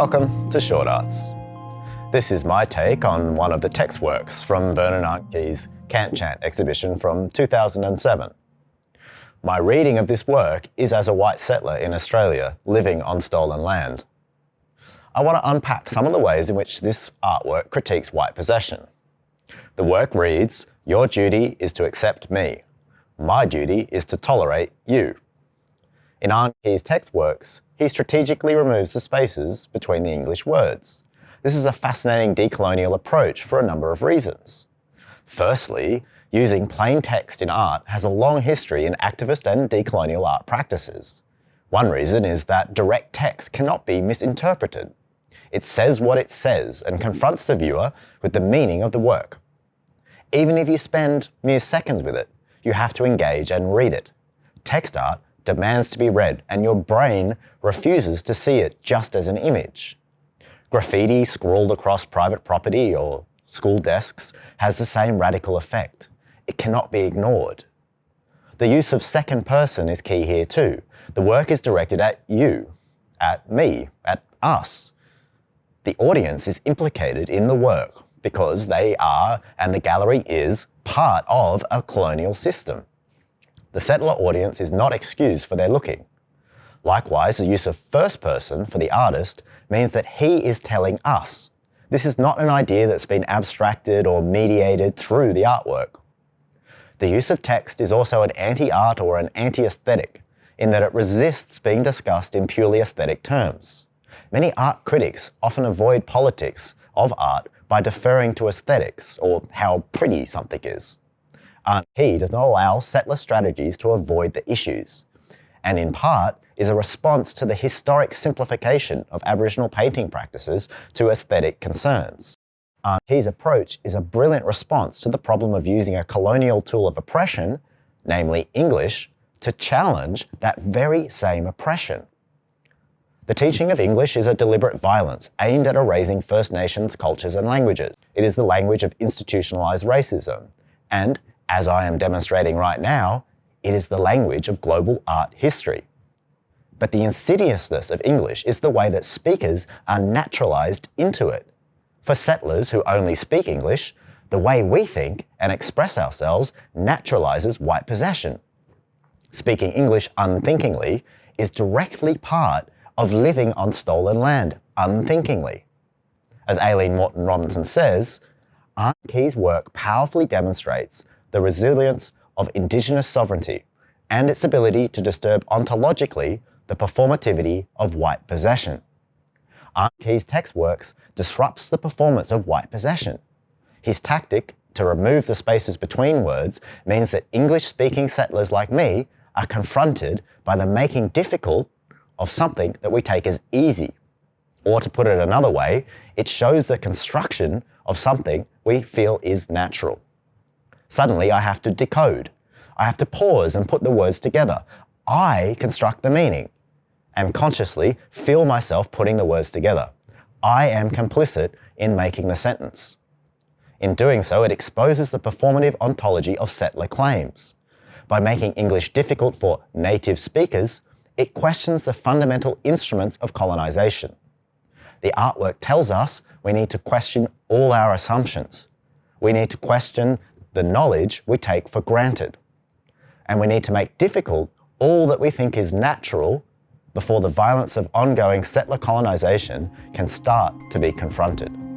Welcome to Short Arts. This is my take on one of the text works from Vernon Arntkey's Cant Chant exhibition from 2007. My reading of this work is as a white settler in Australia living on stolen land. I want to unpack some of the ways in which this artwork critiques white possession. The work reads, Your duty is to accept me. My duty is to tolerate you. In Arntkey's text works, he strategically removes the spaces between the English words. This is a fascinating decolonial approach for a number of reasons. Firstly, using plain text in art has a long history in activist and decolonial art practices. One reason is that direct text cannot be misinterpreted. It says what it says and confronts the viewer with the meaning of the work. Even if you spend mere seconds with it, you have to engage and read it. Text art demands to be read and your brain refuses to see it just as an image. Graffiti scrawled across private property or school desks has the same radical effect. It cannot be ignored. The use of second person is key here too. The work is directed at you, at me, at us. The audience is implicated in the work because they are, and the gallery is, part of a colonial system. The settler audience is not excused for their looking. Likewise, the use of first person for the artist means that he is telling us. This is not an idea that's been abstracted or mediated through the artwork. The use of text is also an anti-art or an anti-aesthetic, in that it resists being discussed in purely aesthetic terms. Many art critics often avoid politics of art by deferring to aesthetics, or how pretty something is. Uh, Arntkey does not allow settler strategies to avoid the issues, and in part is a response to the historic simplification of Aboriginal painting practices to aesthetic concerns. Uh, Arntkey's approach is a brilliant response to the problem of using a colonial tool of oppression, namely English, to challenge that very same oppression. The teaching of English is a deliberate violence aimed at erasing First Nations cultures and languages. It is the language of institutionalized racism. And as I am demonstrating right now, it is the language of global art history. But the insidiousness of English is the way that speakers are naturalized into it. For settlers who only speak English, the way we think and express ourselves naturalizes white possession. Speaking English unthinkingly is directly part of living on stolen land unthinkingly. As Aileen Moreton Robinson says, Arntkey's work powerfully demonstrates the resilience of Indigenous sovereignty and its ability to disturb ontologically the performativity of white possession. Arntkey's text works disrupts the performance of white possession. His tactic to remove the spaces between words means that English-speaking settlers like me are confronted by the making difficult of something that we take as easy. Or to put it another way, it shows the construction of something we feel is natural. Suddenly I have to decode. I have to pause and put the words together. I construct the meaning and consciously feel myself putting the words together. I am complicit in making the sentence. In doing so, it exposes the performative ontology of settler claims. By making English difficult for native speakers, it questions the fundamental instruments of colonization. The artwork tells us we need to question all our assumptions. We need to question the knowledge we take for granted. And we need to make difficult all that we think is natural before the violence of ongoing settler colonization can start to be confronted.